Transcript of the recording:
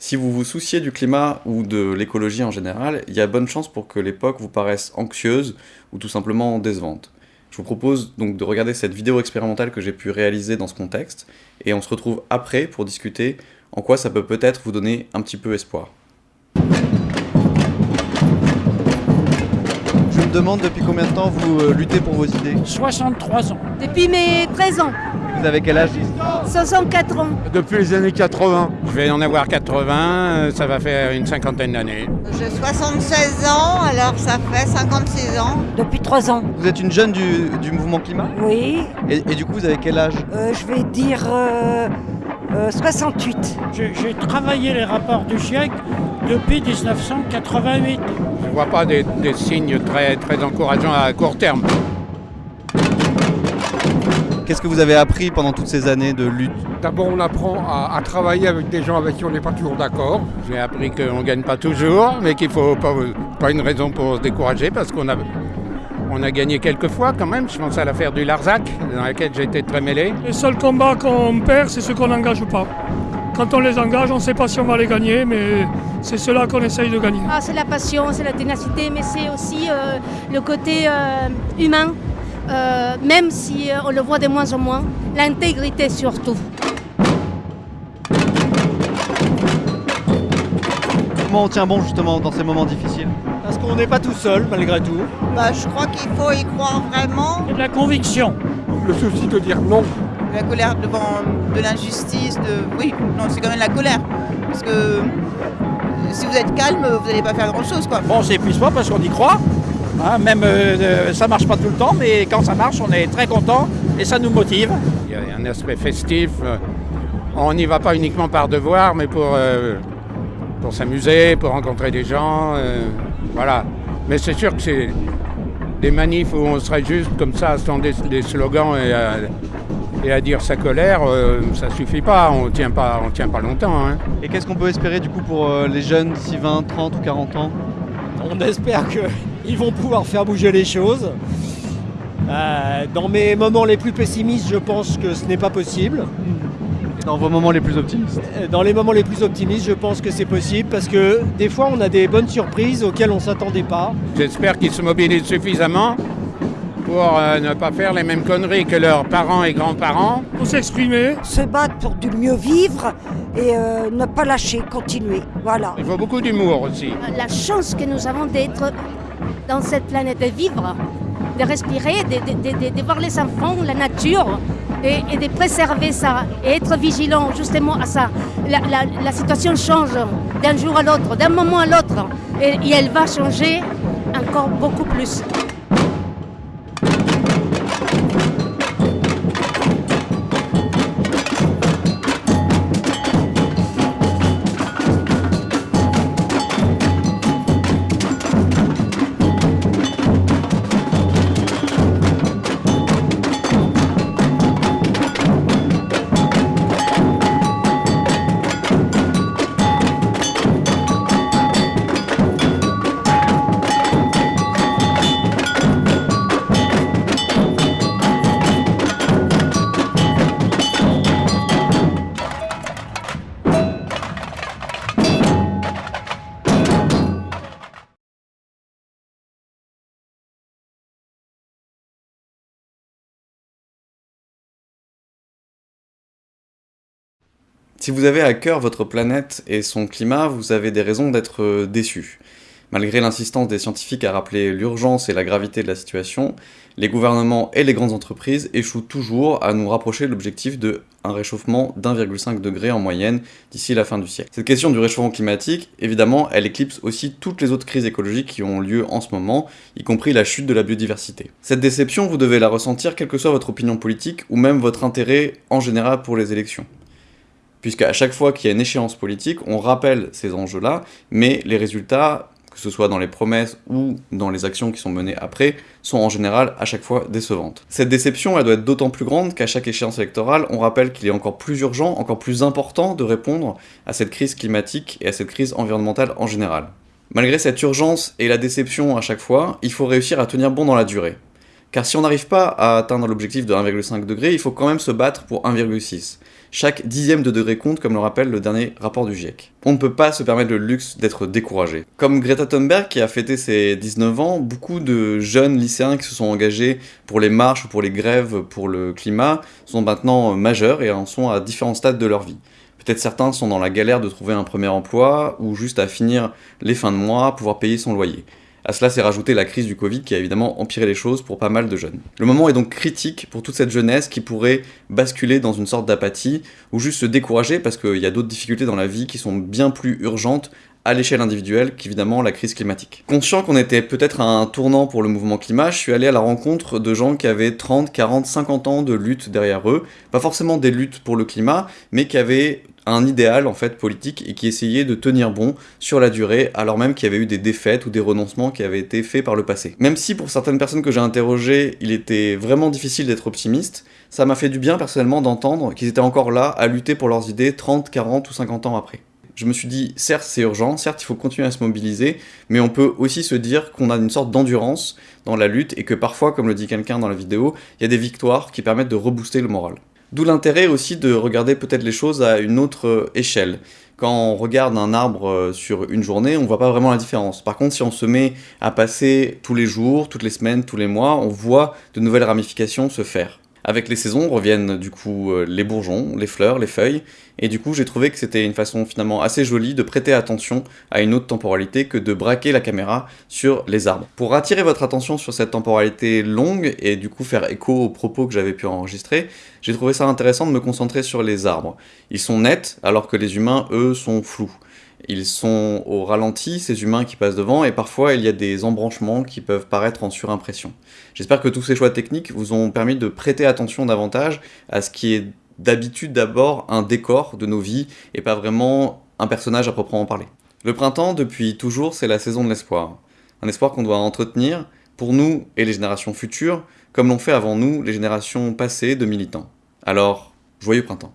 Si vous vous souciez du climat ou de l'écologie en général, il y a bonne chance pour que l'époque vous paraisse anxieuse ou tout simplement décevante. Je vous propose donc de regarder cette vidéo expérimentale que j'ai pu réaliser dans ce contexte, et on se retrouve après pour discuter en quoi ça peut peut-être vous donner un petit peu espoir. Je me demande depuis combien de temps vous euh, luttez pour vos idées? 63 ans. Depuis mes 13 ans, Vous avez quel âge? 64 ans. Depuis les années 80. Je vais en avoir 80, euh, ça va faire une cinquantaine d'années. J'ai 76 ans, alors ça fait 56 ans. Depuis trois ans. Vous êtes une jeune du, du mouvement climat Oui, et, et du coup vous avez quel âge euh, je vais dire euh, euh, 68. J'ai j'ai travaillé les rapports du GIEC depuis 1988. Je ne vois pas des, des signes très, très encourageants à court terme. Qu'est-ce que vous avez appris pendant toutes ces années de lutte D'abord, on apprend à, à travailler avec des gens avec qui on n'est pas toujours d'accord. J'ai appris qu'on ne gagne pas toujours, mais qu'il ne faut pas, pas une raison pour se décourager parce qu'on a, on a gagné quelques fois quand même. Je pense à l'affaire du Larzac, dans laquelle j'ai été très mêlé. Les seuls combats qu'on perd, c'est ceux qu'on n'engage pas. Quand on les engage, on ne sait pas si on va les gagner, mais c'est cela qu'on essaye de gagner. Ah, c'est la passion, c'est la ténacité, mais c'est aussi euh, le côté euh, humain, euh, même si euh, on le voit de moins en moins, l'intégrité surtout. Comment on tient bon justement dans ces moments difficiles? Parce qu'on n'est pas tout seul malgré tout. Bah, je crois qu'il faut y croire vraiment. Et de la conviction. Le souci de dire non. La colère devant de l'injustice, de... Oui, non, c'est quand même la colère. Parce que euh, si vous êtes calme, vous n'allez pas faire grand-chose, quoi. Bon, on s'épuise pas parce qu'on y croit. Hein, même euh, euh, ça marche pas tout le temps, mais quand ça marche, on est très content et ça nous motive. Il y a un aspect festif. euh, On n'y va pas uniquement par devoir, mais pour, euh, pour s'amuser, pour rencontrer des gens. euh, voilà. Mais c'est sûr que c'est des manifs où on serait juste comme ça à tendre des, des slogans et à, et à dire sa colère, euh, ça suffit pas. On tient pas, on tient pas longtemps. hein. Et qu'est-ce qu'on peut espérer du coup pour euh, les jeunes d'ici 20, 30 ou 40 ans? On espère qu'ils vont pouvoir faire bouger les choses. Euh, dans mes moments les plus pessimistes, je pense que ce n'est pas possible. Dans vos moments les plus optimistes Euh, Dans les moments les plus optimistes, je pense que c'est possible parce que des fois, on a des bonnes surprises auxquelles on ne s'attendait pas. J'espère qu'ils se mobilisent suffisamment pour euh, ne pas faire les mêmes conneries que leurs parents et grands-parents. Pour s'exprimer, Se battre pour du mieux vivre et euh, ne pas lâcher, continuer. Voilà. Il faut beaucoup d'humour aussi. La chance que nous avons d'être dans cette planète, de vivre, de respirer, de, voir les enfants, la nature, et, de préserver ça, et être vigilant justement à ça. La, situation change d'un jour à l'autre, d'un moment à l'autre, et elle va changer encore beaucoup plus. Si vous avez à cœur votre planète et son climat, vous avez des raisons d'être euh, déçu. Malgré l'insistance des scientifiques à rappeler l'urgence et la gravité de la situation, les gouvernements et les grandes entreprises échouent toujours à nous rapprocher de l'objectif de un réchauffement d'1,5 degré en moyenne d'ici la fin du siècle. Cette question du réchauffement climatique, évidemment, elle éclipse aussi toutes les autres crises écologiques qui ont lieu en ce moment, y compris la chute de la biodiversité. Cette déception, vous devez la ressentir quelle que soit votre opinion politique ou même votre intérêt en général pour les élections puisque à chaque fois qu'il y a une échéance politique, on rappelle ces enjeux-là, mais les résultats, que ce soit dans les promesses ou dans les actions qui sont menées après, sont en général à chaque fois décevantes. Cette déception, elle doit être d'autant plus grande qu'à chaque échéance électorale, on rappelle qu'il est encore plus urgent, encore plus important de répondre à cette crise climatique et à cette crise environnementale en général. Malgré cette urgence et la déception à chaque fois, il faut réussir à tenir bon dans la durée. Car si on n'arrive pas à atteindre l'objectif de 1,5 degré, il faut quand même se battre pour 1,6. Chaque dixième de degré compte, comme le rappelle le dernier rapport du GIEC. On ne peut pas se permettre le luxe d'être découragé. Comme Greta Thunberg qui a fêté ses 19 ans, beaucoup de jeunes lycéens qui se sont engagés pour les marches ou pour les grèves pour le climat sont maintenant majeurs et en sont à différents stades de leur vie. Peut-être certains sont dans la galère de trouver un premier emploi ou juste à finir les fins de mois, pouvoir payer son loyer. À cela s'est rajouté la crise du Covid qui a évidemment empiré les choses pour pas mal de jeunes. Le moment est donc critique pour toute cette jeunesse qui pourrait basculer dans une sorte d'apathie ou juste se décourager parce qu'il y a d'autres difficultés dans la vie qui sont bien plus urgentes à l'échelle individuelle qu'évidemment la crise climatique. Conscient qu'on était peut-être à un tournant pour le mouvement climat, je suis allé à la rencontre de gens qui avaient 30, 40, 50 ans de lutte derrière eux, pas forcément des luttes pour le climat, mais qui avaient un idéal en fait politique et qui essayait de tenir bon sur la durée alors même qu'il y avait eu des défaites ou des renoncements qui avaient été faits par le passé. Même si pour certaines personnes que j'ai interrogées, il était vraiment difficile d'être optimiste, ça m'a fait du bien personnellement d'entendre qu'ils étaient encore là à lutter pour leurs idées 30, 40 ou 50 ans après je me suis dit, certes c'est urgent, certes il faut continuer à se mobiliser, mais on peut aussi se dire qu'on a une sorte d'endurance dans la lutte et que parfois, comme le dit quelqu'un dans la vidéo, il y a des victoires qui permettent de rebooster le moral. D'où l'intérêt aussi de regarder peut-être les choses à une autre échelle. Quand on regarde un arbre euh, sur une journée, on voit pas vraiment la différence. Par contre, si on se met à passer tous les jours, toutes les semaines, tous les mois, on voit de nouvelles ramifications se faire. Avec les saisons reviennent du coup euh, les bourgeons, les fleurs, les feuilles, et du coup j'ai trouvé que c'était une façon finalement assez jolie de prêter attention à une autre temporalité que de braquer la caméra sur les arbres. Pour attirer votre attention sur cette temporalité longue et du coup faire écho aux propos que j'avais pu enregistrer, j'ai trouvé ça intéressant de me concentrer sur les arbres. Ils sont nets alors que les humains, eux, sont flous. Ils sont au ralenti, ces humains qui passent devant, et parfois il y a des embranchements qui peuvent paraître en surimpression. J'espère que tous ces choix techniques vous ont permis de prêter attention davantage à ce qui est d'habitude d'abord un décor de nos vies, et pas vraiment un personnage à proprement parler. Le printemps, depuis toujours, c'est la saison de l'espoir. Un espoir qu'on doit entretenir, pour nous et les générations futures, comme l'ont fait avant nous les générations passées de militants. Alors, joyeux printemps.